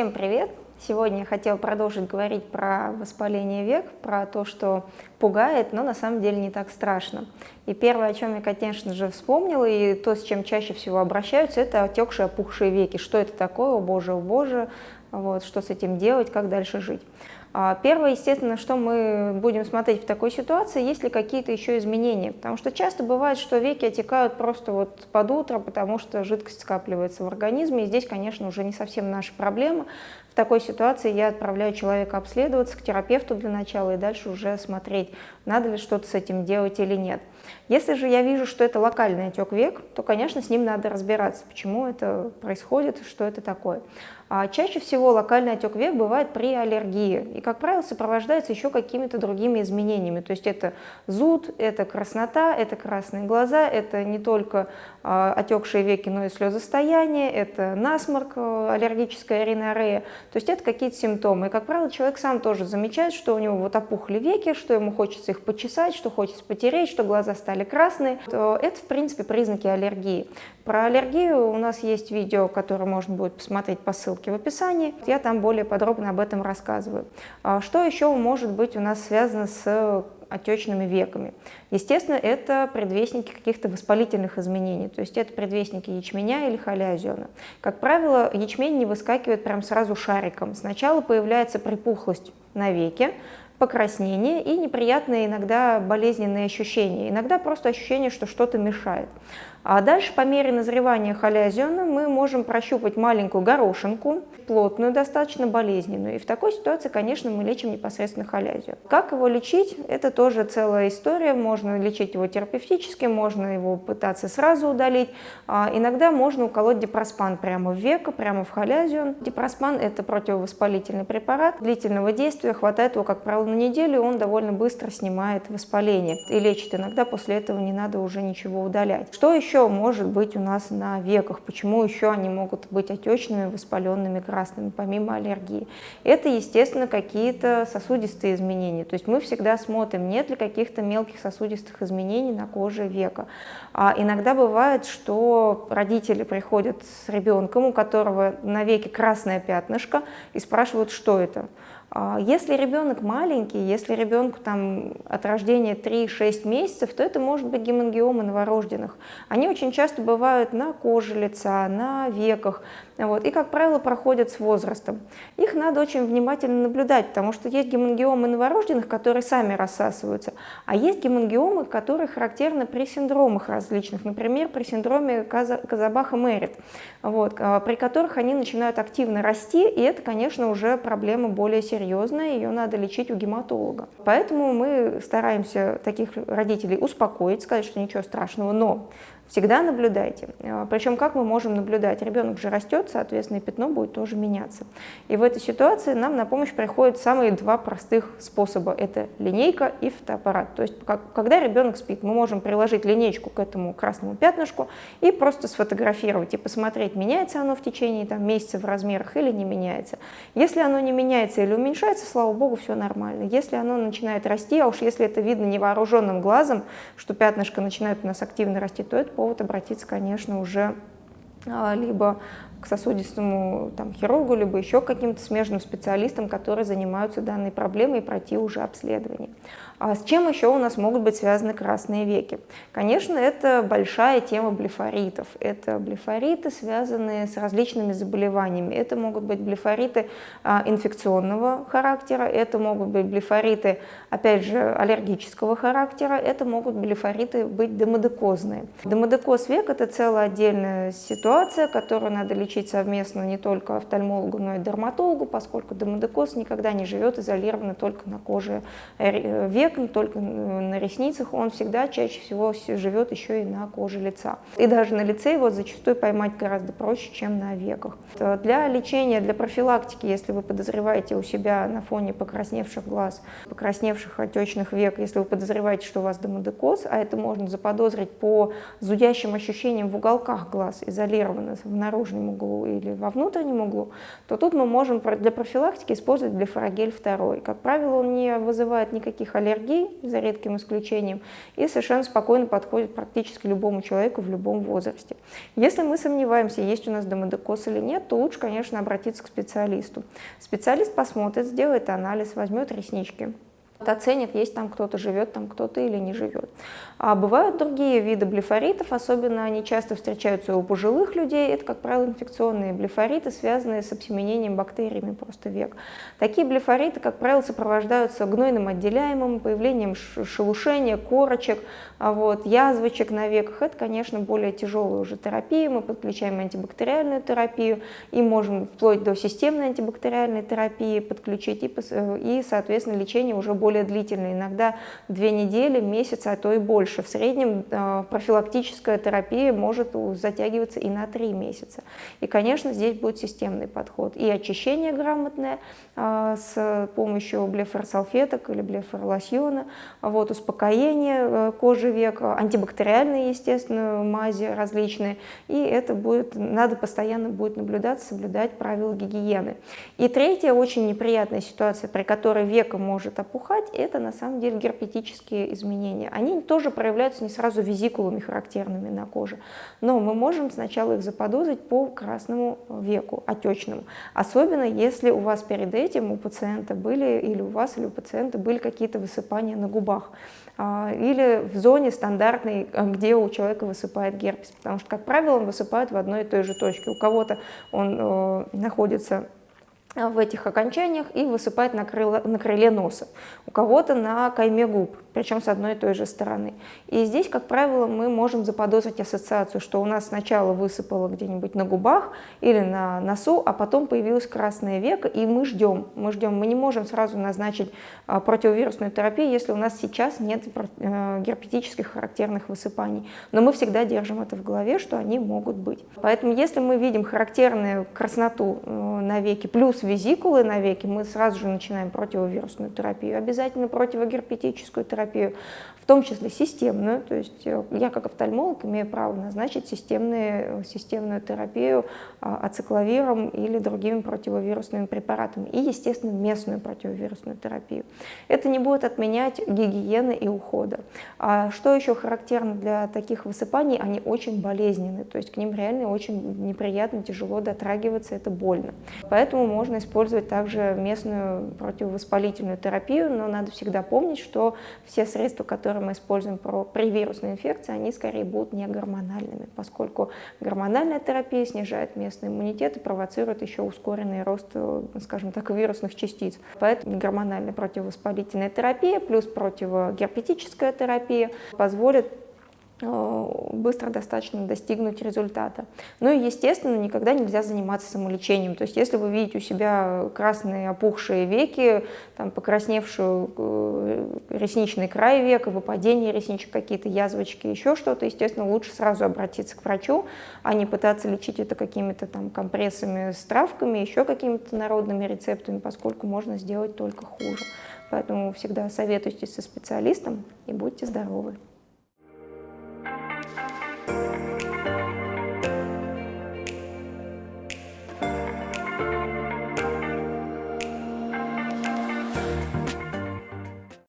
Всем привет! Сегодня я хотела продолжить говорить про воспаление век, про то, что пугает, но на самом деле не так страшно. И первое, о чем я, конечно же, вспомнила, и то, с чем чаще всего обращаются, это отекшие, опухшие веки. Что это такое, о боже, о боже, вот, что с этим делать, как дальше жить. А, первое, естественно, что мы будем смотреть в такой ситуации, есть ли какие-то еще изменения. Потому что часто бывает, что веки отекают просто вот под утро, потому что жидкость скапливается в организме. И здесь, конечно, уже не совсем наша проблема. В такой ситуации я отправляю человека обследоваться к терапевту для начала и дальше уже смотреть, надо ли что-то с этим делать или нет. Если же я вижу, что это локальный отек век, то, конечно, с ним надо разбираться, почему это происходит, что это такое. А чаще всего локальный отек век бывает при аллергии и, как правило, сопровождается еще какими-то другими изменениями. То есть это зуд, это краснота, это красные глаза, это не только а, отекшие веки, но и слезостояние, это насморк, э, аллергическая ринорея. То есть это какие-то симптомы. И, как правило, человек сам тоже замечает, что у него вот опухли веки, что ему хочется их почесать, что хочется потереть, что глаза стали красные. Это, в принципе, признаки аллергии. Про аллергию у нас есть видео, которое можно будет посмотреть по ссылке в описании. Я там более подробно об этом рассказываю. А что еще может быть у нас связано с отечными веками. Естественно, это предвестники каких-то воспалительных изменений, то есть это предвестники ячменя или холеозиона. Как правило, ячмень не выскакивает прям сразу шариком. Сначала появляется припухлость на веке, покраснение и неприятные иногда болезненные ощущения. Иногда просто ощущение, что что-то мешает. А дальше по мере назревания холеозиона мы можем прощупать маленькую горошинку, плотную, достаточно болезненную. И в такой ситуации, конечно, мы лечим непосредственно холеозион. Как его лечить? Это тоже целая история. Можно лечить его терапевтически, можно его пытаться сразу удалить. А иногда можно уколоть дипроспан прямо в веко, прямо в холеозион. Дипроспан – это противовоспалительный препарат длительного действия. Хватает его, как правило, на неделю, он довольно быстро снимает воспаление и лечит. Иногда после этого не надо уже ничего удалять. Что еще? может быть у нас на веках, почему еще они могут быть отечными, воспаленными, красными, помимо аллергии. Это, естественно, какие-то сосудистые изменения. То есть мы всегда смотрим, нет ли каких-то мелких сосудистых изменений на коже века. А иногда бывает, что родители приходят с ребенком, у которого на веке красное пятнышко, и спрашивают, что это. А если ребенок маленький, если ребенку там от рождения 3-6 месяцев, то это может быть гемангиомы новорожденных. Они очень часто бывают на коже лица, на веках, вот, и, как правило, проходят с возрастом. Их надо очень внимательно наблюдать, потому что есть гемангиомы новорожденных, которые сами рассасываются, а есть гемангиомы, которые характерны при синдромах различных, например, при синдроме Казабаха-Мерит, вот, а, при которых они начинают активно расти, и это, конечно, уже проблема более серьезная серьезная, ее надо лечить у гематолога. Поэтому мы стараемся таких родителей успокоить, сказать, что ничего страшного, но Всегда наблюдайте. А, Причем как мы можем наблюдать? Ребенок же растет, соответственно, и пятно будет тоже меняться. И в этой ситуации нам на помощь приходят самые два простых способа. Это линейка и фотоаппарат. То есть когда ребенок спит, мы можем приложить линейку к этому красному пятнышку и просто сфотографировать и посмотреть, меняется оно в течение там, месяца в размерах или не меняется. Если оно не меняется или уменьшается, слава богу, все нормально. Если оно начинает расти, а уж если это видно невооруженным глазом, что пятнышко начинает у нас активно расти, то это повод обратиться, конечно, уже а, либо к сосудистому там, хирургу, либо еще каким-то смежным специалистам, которые занимаются данной проблемой и пройти уже обследование. А с чем еще у нас могут быть связаны красные веки? Конечно, это большая тема блефоритов. Это блефориты, связанные с различными заболеваниями. Это могут быть блефориты а, инфекционного характера, это могут быть блефориты, опять же, аллергического характера, это могут блефориты быть демодекозные. Демодекоз век – это целая отдельная ситуация, которую надо лечить совместно не только офтальмологу, но и дерматологу, поскольку демодекоз никогда не живет изолированно только на коже э, век, век, только на ресницах, он всегда чаще всего живет еще и на коже лица. И даже на лице его зачастую поймать гораздо проще, чем на веках. Для лечения, для профилактики, если вы подозреваете у себя на фоне покрасневших глаз, покрасневших отечных век, если вы подозреваете, что у вас демодекоз, а это можно заподозрить по зудящим ощущениям в уголках глаз, изолированно в наружном углу или во внутреннем углу, то тут мы можем для профилактики использовать блефорогель 2. Как правило, он не вызывает никаких аллергий, за редким исключением, и совершенно спокойно подходит практически любому человеку в любом возрасте. Если мы сомневаемся, есть у нас домодекоз или нет, то лучше, конечно, обратиться к специалисту. Специалист посмотрит, сделает анализ, возьмет реснички, оценит, есть там кто-то живет, там кто-то или не живет. А бывают другие виды блефоритов, особенно они часто встречаются у пожилых людей, это, как правило, инфекционные блефориты, связанные с обсеменением бактериями просто век. Такие блефориты, как правило, сопровождаются гнойным отделяемым, появлением шелушения, корочек, а вот, язвочек на веках. Это, конечно, более тяжелая уже терапия, мы подключаем антибактериальную терапию и можем вплоть до системной антибактериальной терапии подключить и, э, и соответственно, лечение уже более более длительные, иногда две недели, месяц, а то и больше. В среднем э, профилактическая терапия может затягиваться и на три месяца. И, конечно, здесь будет системный подход. И очищение грамотное э, с помощью блефорсалфеток или блефоролосьона, вот, успокоение э, кожи века, антибактериальные, естественно, мази различные. И это будет, надо постоянно будет наблюдать, соблюдать правила гигиены. И третья очень неприятная ситуация, при которой века может опухать, назвать, это на самом деле герпетические изменения. Они тоже проявляются не сразу визикулами характерными на коже, но мы можем сначала их заподозрить по красному веку, отечному. Особенно если у вас перед этим у пациента были, или у вас, или у пациента были какие-то высыпания на губах а, или в зоне стандартной, где у человека высыпает герпес, потому что, как правило, он высыпает в одной и той же точке. У кого-то он э, находится в этих окончаниях и высыпать на, крыло, на крыле носа. У кого-то на кайме губ, причем с одной и той же стороны. И здесь, как правило, мы можем заподозрить ассоциацию, что у нас сначала высыпало где-нибудь на губах или на носу, а потом появилось красное веко, и мы ждем. Мы ждем. Мы не можем сразу назначить а, противовирусную терапию, если у нас сейчас нет э, герпетических характерных высыпаний. Но мы всегда держим это в голове, что они могут быть. Поэтому если мы видим характерную красноту э, на веке плюс визикулы на веки, мы сразу же начинаем противовирусную терапию, обязательно противогерпетическую терапию, в том числе системную. То есть э, я как офтальмолог имею право назначить системную, системную терапию а, ацикловиром или другими противовирусными препаратами. И, естественно, местную противовирусную терапию. Это не будет отменять гигиены и ухода. А что еще характерно для таких высыпаний? Они очень болезненны, то есть к ним реально очень неприятно, тяжело дотрагиваться, это больно. Поэтому можно использовать также местную противовоспалительную терапию, но надо всегда помнить, что все средства, которые мы используем при вирусной инфекции, они скорее будут не гормональными, поскольку гормональная терапия снижает местный иммунитет и провоцирует еще ускоренный рост, скажем так, вирусных частиц. Поэтому гормональная противовоспалительная терапия плюс противогерпетическая терапия позволит Э, быстро достаточно достигнуть результата. Ну и, естественно, никогда нельзя заниматься самолечением. То есть, если вы видите у себя красные опухшие веки, там, покрасневшую э, ресничный край века, выпадение ресничек, какие-то язвочки, еще что-то, естественно, лучше сразу обратиться к врачу, а не пытаться лечить это какими-то там компрессами с травками, еще какими-то народными рецептами, поскольку можно сделать только хуже. Поэтому всегда советуйтесь со специалистом и будьте здоровы.